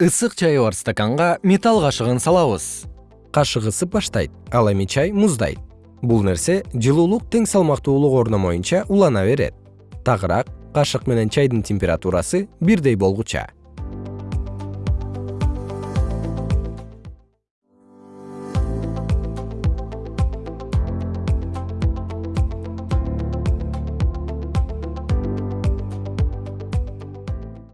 ысык чайы бар стаканга металл кашыгын салабыз. Кашык ысып баштайт ал эми чай муздайт. Бул нерсе жылуулук тең салмактуулук орномоюнча улана берет. Тагыраак кашык менен чайдын температурасы бирдей болгуча.